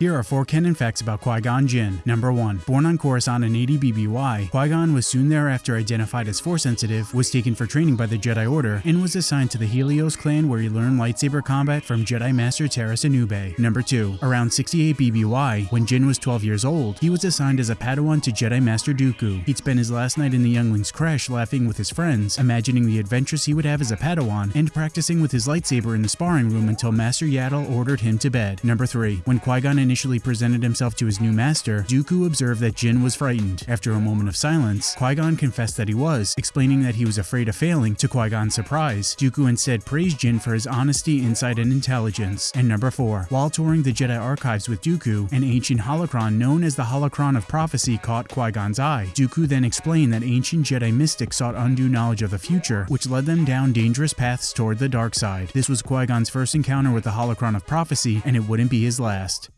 Here are four canon facts about Qui-Gon Jinn. Number 1. Born on Coruscant in 80 BBY, Qui-Gon was soon thereafter identified as Force-sensitive, was taken for training by the Jedi Order, and was assigned to the Helios clan where he learned lightsaber combat from Jedi Master Taras Anube. Number 2. Around 68 BBY, when Jinn was 12 years old, he was assigned as a Padawan to Jedi Master Dooku. He'd spend his last night in the youngling's creche laughing with his friends, imagining the adventures he would have as a Padawan, and practicing with his lightsaber in the sparring room until Master Yaddle ordered him to bed. Number 3. When Qui-Gon initially presented himself to his new master, Dooku observed that Jinn was frightened. After a moment of silence, Qui-Gon confessed that he was, explaining that he was afraid of failing, to Qui-Gon's surprise. Dooku instead praised Jinn for his honesty, insight, and intelligence. And number 4. While touring the Jedi archives with Dooku, an ancient holocron known as the Holocron of Prophecy caught Qui-Gon's eye. Dooku then explained that ancient Jedi mystics sought undue knowledge of the future, which led them down dangerous paths toward the dark side. This was Qui-Gon's first encounter with the Holocron of Prophecy, and it wouldn't be his last.